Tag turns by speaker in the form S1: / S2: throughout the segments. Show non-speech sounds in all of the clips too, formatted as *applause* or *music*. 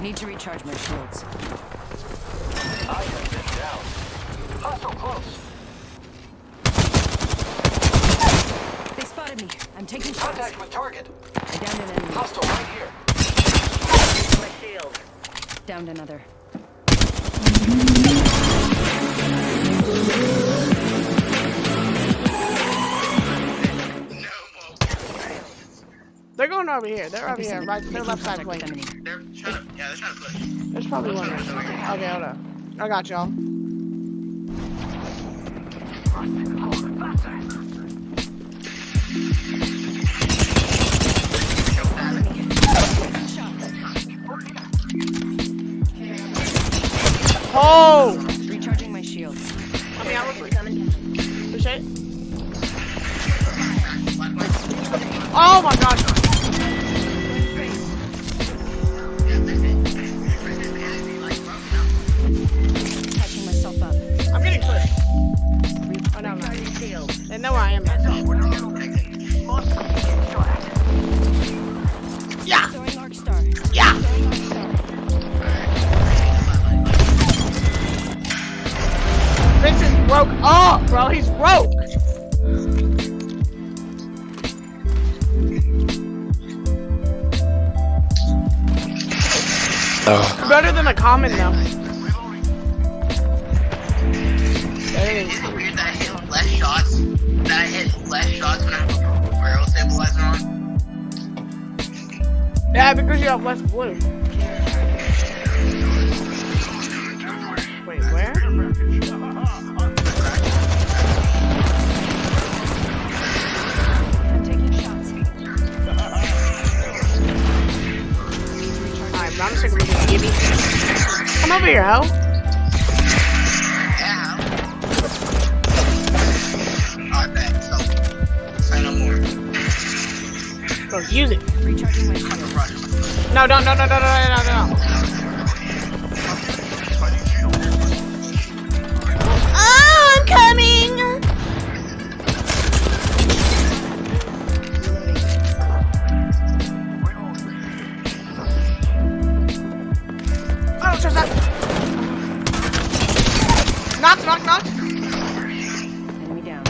S1: Need to recharge my shields.
S2: I have been down. Hostile close.
S1: They spotted me. I'm taking shots.
S2: Contact with target.
S1: I downed an enemy.
S2: Hostile right here.
S3: My shield.
S1: Downed another.
S4: They're going over here. They're over here, right? They're left side
S1: Contact with
S4: flank.
S1: enemy.
S5: They're trying to, yeah, push.
S4: There's probably one. there. Okay, hold on. I got y'all. Oh! Better than a common though. Dang.
S5: Isn't it weird that I hit less shots? That I hit less shots when I have a barrel stabilizer on?
S4: Yeah, because you have less blue.
S5: More.
S4: Bro, use it.
S1: Recharging my shield.
S5: Rush.
S4: No, don't, no, no, no, no, no, no, no. Oh, I'm coming! I don't trust that. Knock, knock, knock.
S1: Enemy down.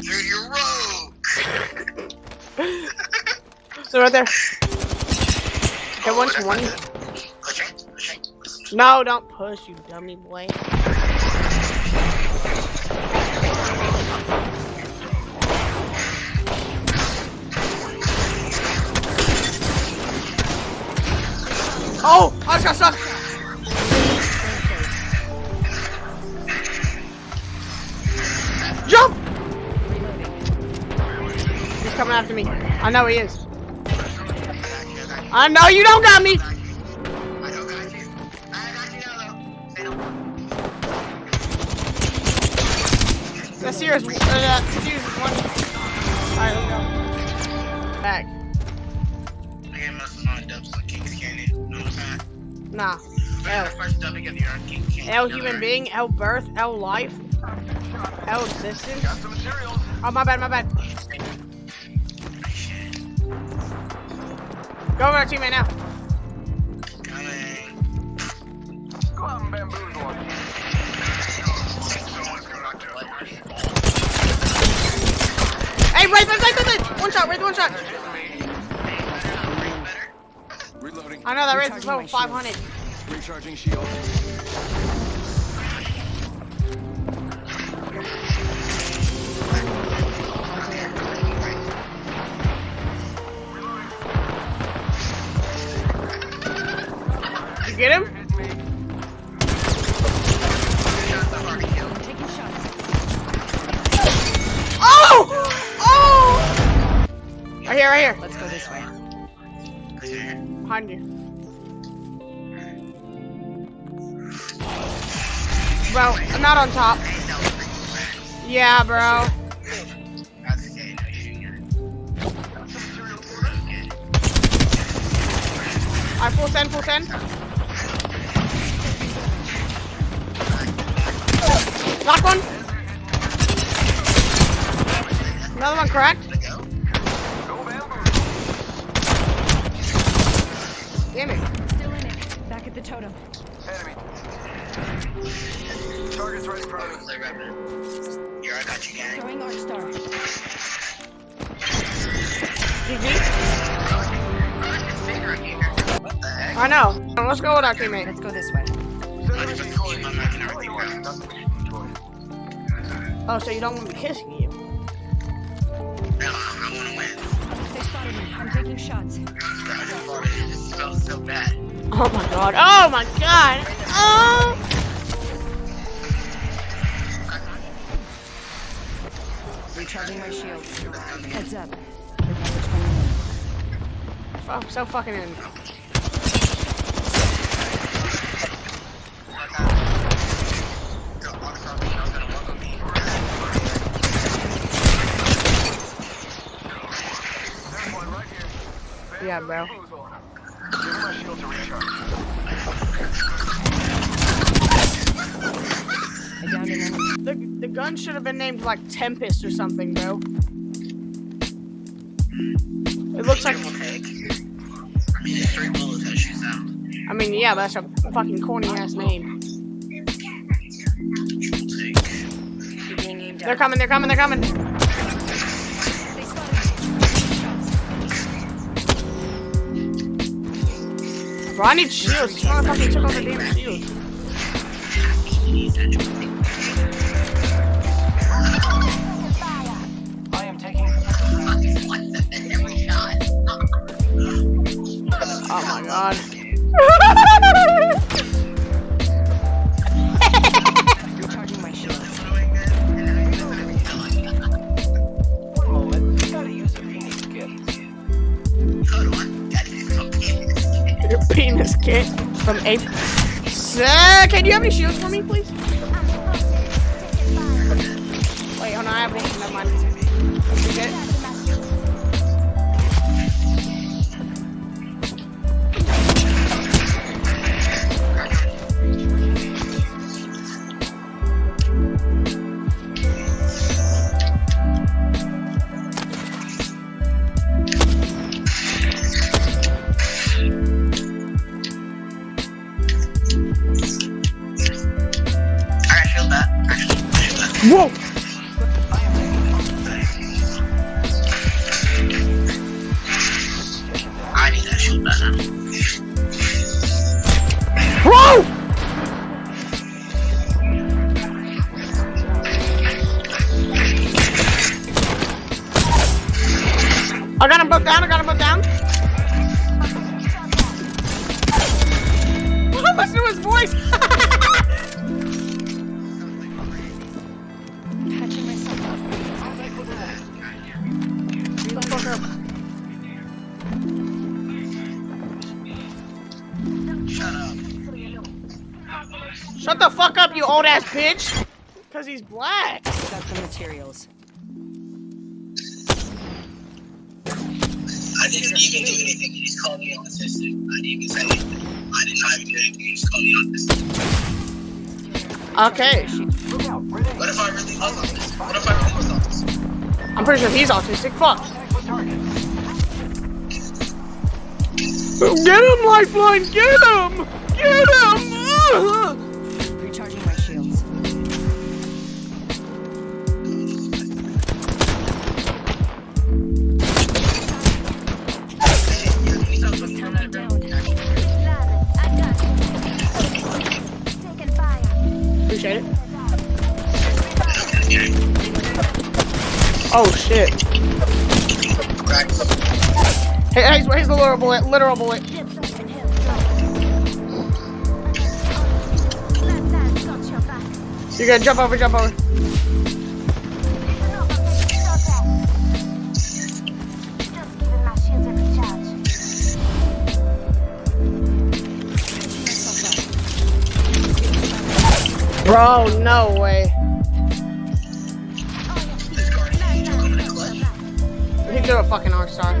S5: You're, you're rogue. *laughs*
S4: So right there. Hit 120.
S5: Pushing, pushing.
S4: No, don't push, you dummy boy. Oh, I just got stuck. Jump! He's coming after me. I know he is. I know you don't got me.
S5: I don't got Get muscles dubs on King's Canyon. No time.
S4: Nah.
S5: L. The first dubbing of the year on King's Canyon.
S4: L human being, L birth, L life, L existence.
S2: Got some.
S4: Oh, my bad, my bad. Go over to teammate now.
S5: Coming.
S2: Go out and bamboozle him.
S4: Hey, right, right, right, right, right. One shot, right, one shot.
S6: Reloading.
S4: I know that race is
S1: Recharging
S4: level
S1: my
S4: 500.
S6: Recharging shield.
S4: You get him? Oh! Oh! Right here, right here.
S1: Let's go this way.
S4: Behind you. Bro, I'm not on top. Yeah, bro. I full send, full send. Knock one. Another one cracked. Damn it.
S1: Still in it. Back at the totem.
S2: Enemy. Target's right in front of me.
S5: Play Revenant. Here, I got you, gang.
S1: Throwing Arc Star.
S4: GG.
S5: What the heck?
S4: I know. Let's go with our teammate.
S1: Let's go this way.
S5: I just keep on making everything work.
S4: Oh, so you don't want me kissing you?
S5: No, I wanna win.
S1: They spotted me. I'm taking shots.
S5: It smells so bad.
S4: Oh my god. Oh my god. Oh.
S1: Recharging my shield. Heads up.
S4: Oh, so fucking in.
S5: Go on from me, I was gonna walk on me.
S2: There's one right here.
S4: Yeah, bro.
S2: Give my shield to recharge.
S4: The, gun should have been named like Tempest or something, bro. It looks like.
S5: I mean, it's three bullets that shoots out.
S4: I mean, yeah, that's a fucking corny ass name.
S5: Will take.
S3: Being aimed
S4: They're coming. They're coming. They're coming.
S1: They spotted me.
S4: Bro, I need shields. This motherfucker took all the damn shields.
S5: On.
S4: Your penis kit from Ape. Sir, can you have any shields for me, please? Wait, hold on. I have one. Never mind. Get Whoa!
S5: I need shield back now.
S4: Whoa! I got him both down. I got
S5: Shut up.
S4: Shut the fuck up, you old ass bitch. Cause he's black.
S1: Got the materials.
S5: I didn't even do anything. You just called me autistic. I didn't even say anything. I did not even do anything. You just called me autistic.
S4: Okay.
S2: Look out. Grenade.
S5: What if I really was autistic? What if I really was autistic?
S4: I'm pretty sure he's autistic. Fuck. Get him, Lifeline! Get him! Get him!
S1: Recharging my shields. Totem down.
S4: Appreciate it. Oh shit. Hey, hey, here's the literal bullet. Literal bullet. You gotta jump over, jump over. Bro, no way. He threw a fucking arc star.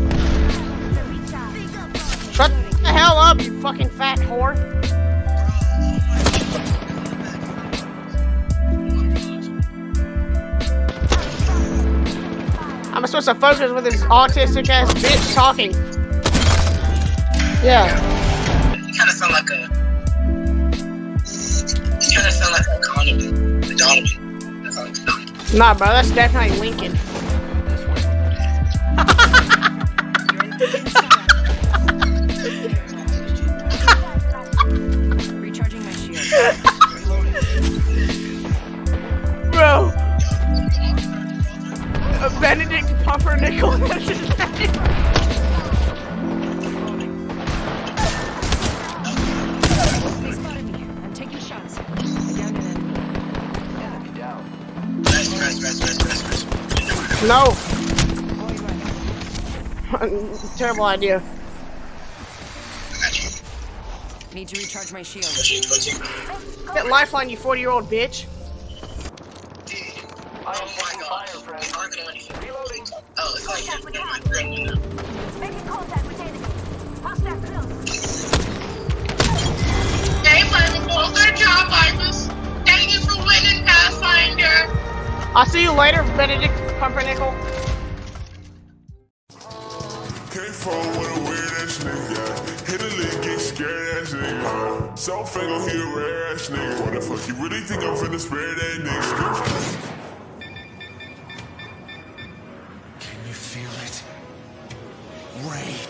S4: Shut the hell up, you fucking fat whore. I'ma supposed to focus with this autistic ass bitch talking. Yeah.
S5: You kind of sound like a. You kind of sound like a Donovan. A Donovan. That like Donovan.
S4: Nah, bro, that's definitely Lincoln.
S5: Rest, rest, rest, rest, rest.
S4: No. *laughs* Terrible idea.
S5: I got you.
S1: Need to recharge my shield.
S5: Got you, got you.
S4: That lifeline, you 40 year old bitch.
S5: Thank you for winning Pathfinder.
S4: I'll see you later, Benedict Pumpernickel.
S7: With a weird ass nigga. Hit a get scared ass nigga. A rare ass nigga. What the fuck, you really think I'm finna spare that nigga?
S8: Can